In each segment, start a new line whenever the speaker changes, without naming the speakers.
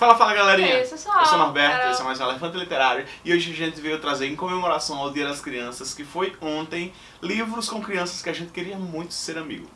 Fala, fala galerinha!
É isso, pessoal.
Eu sou o Norberto,
Carol.
esse é mais um Elefante Literário e hoje a gente veio trazer em comemoração ao Dia das Crianças, que foi ontem, livros com crianças que a gente queria muito ser amigo.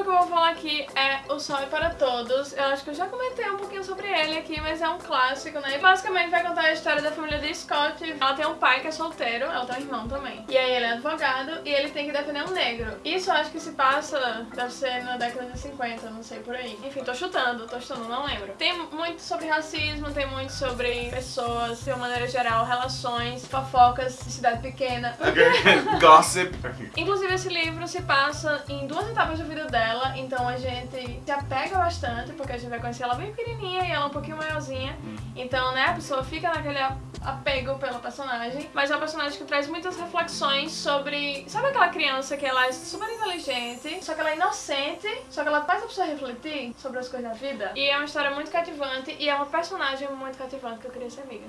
Livro que eu vou falar aqui é O Sol é para Todos. Eu acho que eu já comentei um pouquinho sobre ele aqui, mas é um clássico, né? Basicamente vai contar a história da família de Scott. Ela tem um pai que é solteiro, ela tem um irmão também. E aí ele é advogado e ele tem que defender um negro. Isso eu acho que se passa, deve ser na década de 50, não sei por aí. Enfim, tô chutando, tô chutando, não lembro. Tem muito sobre racismo, tem muito sobre pessoas, de uma maneira geral, relações, fofocas de cidade pequena.
Gossip.
Inclusive esse livro se passa em duas etapas da vida dela, então a gente se apega bastante, porque a gente vai conhecer ela bem pequenininha e ela um pouquinho maiorzinha. Então, né, a pessoa fica naquele apego pela personagem, mas é uma personagem que traz muitas reflexões sobre... Sabe aquela criança que ela é super inteligente, só que ela é inocente, só que ela faz a pessoa refletir sobre as coisas da vida? E é uma história muito cativante e é uma personagem muito cativante que eu queria ser amiga.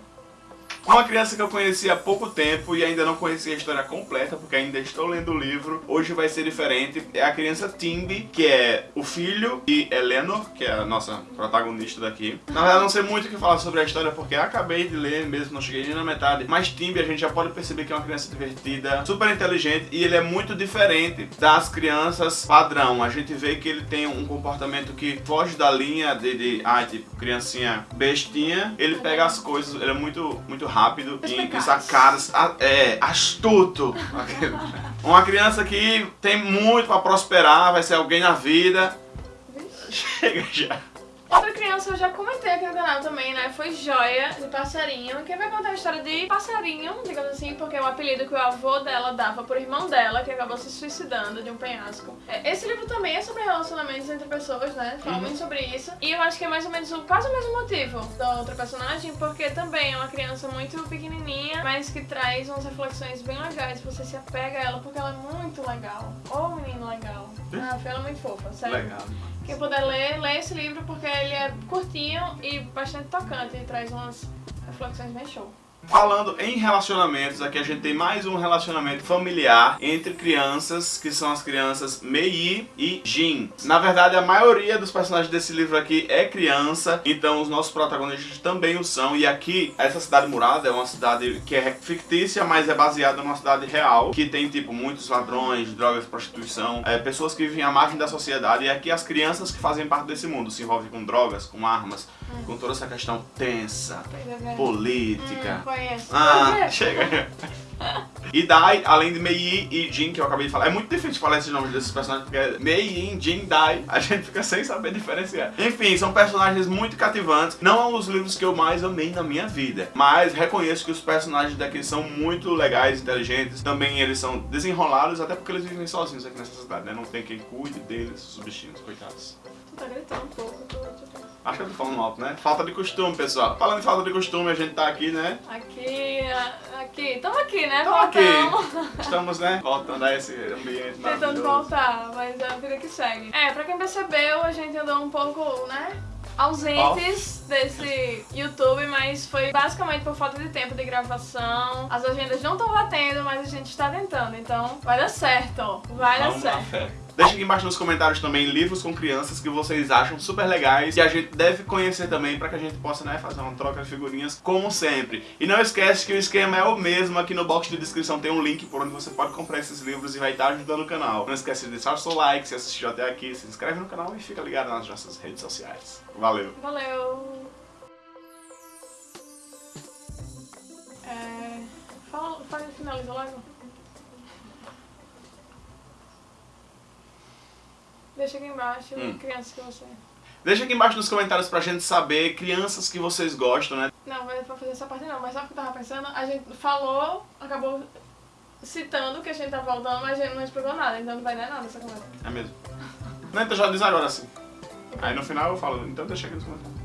Uma criança que eu conheci há pouco tempo e ainda não conheci a história completa, porque ainda estou lendo o livro, hoje vai ser diferente. É a criança Timby, que é o filho de Eleanor, que é a nossa protagonista daqui. Na verdade, não sei muito o que falar sobre a história, porque acabei de ler mesmo, não cheguei nem na metade. Mas Timby, a gente já pode perceber que é uma criança divertida, super inteligente, e ele é muito diferente das crianças padrão. A gente vê que ele tem um comportamento que foge da linha de, de ah, tipo, criancinha bestinha. Ele pega as coisas, ele é muito, muito rápido e, sacadas, é, astuto. Uma criança que tem muito pra prosperar, vai ser alguém na vida. Chega já.
Outra criança eu já comentei aqui no canal também, né? Foi Joia, de Passarinho, que vai contar a história de Passarinho, digamos assim, porque é o apelido que o avô dela dava pro irmão dela, que acabou se suicidando de um penhasco. É, Esse livro também é sobre relacionamentos entre pessoas, né? Fala
Uhum.
muito sobre isso. E eu acho que é mais ou menos o, quase o mesmo motivo da outra personagem, porque também é uma criança muito pequenininha, mas que traz umas reflexões bem legais. Você se apega a ela porque ela é muito legal. Ô, menino legal. Ah, ela é muito fofa, sério.
Legal.
Quem puder ler, lê esse livro porque ele é curtinho e bastante tocante e traz umas reflexões bem show.
Falando em relacionamentos, aqui a gente tem mais um relacionamento familiar entre crianças, que são as crianças Mei e Jin. Na verdade, a maioria dos personagens desse livro aqui é criança, então os nossos protagonistas também o são. E aqui, essa cidade murada é uma cidade que é fictícia, mas é baseada numa cidade real, que tem, tipo, muitos ladrões, drogas, prostituição, é, pessoas que vivem à margem da sociedade. E aqui as crianças que fazem parte desse mundo se envolvem com drogas, com armas, com toda essa questão tensa, política.
Conheço.
Ah, chega. E Dai, além de Mei e Jin, que eu acabei de falar. É muito difícil falar esses nomes desses personagens, porque é Mei, Yin, Jin, Dai. A gente fica sem saber diferenciar. Enfim, são personagens muito cativantes. Não são os livros que eu mais amei na minha vida. Mas reconheço que os personagens daqui são muito legais, inteligentes. Também eles são desenrolados, até porque eles vivem sozinhos aqui nessa cidade, né? Não tem quem cuide deles, os bichinhos, coitados.
Tu tá gritando um pouco. tu- tu-
Acho que eu tô falando alto, né? Falta de costume, pessoal. Falando em falta de costume, a gente tá aqui, né?
Aqui, aqui. Tamo aqui, né?
Tamo aqui.
Voltamos.
Estamos, né? Voltando a esse ambiente
Tentando voltar, mas é a vida que segue. É, pra quem percebeu, a gente andou um pouco, né? Ausentes desse YouTube, mas foi basicamente por falta de tempo de gravação. As agendas não estão batendo, mas a gente está tentando, então vai dar certo. Vai dar
Vamos na
certo.
Deixa aqui embaixo nos comentários também livros com crianças que vocês acham super legais e a gente deve conhecer também pra que a gente possa né, fazer uma troca de figurinhas como sempre. E não esquece que o esquema é o mesmo, aqui no box de descrição tem um link por onde você pode comprar esses livros e vai estar ajudando o canal. Não esquece de deixar o seu like, se assistiu até aqui, se inscreve no canal e fica ligado nas nossas redes sociais. Valeu!
Valeu. É, fala, faz, finaliza logo. Deixa aqui embaixo,
Hum.
crianças que você...
Deixa aqui embaixo nos comentários pra gente saber crianças que vocês gostam, né?
Não, vai pra fazer essa parte não, mas sabe o que eu tava pensando? A gente falou, acabou citando que a gente tá voltando, mas a gente não explicou nada, então não vai dar nada essa conversa.
É mesmo. Não, então já diz agora assim. Aí no final eu falo, então deixa aqui nos comentários.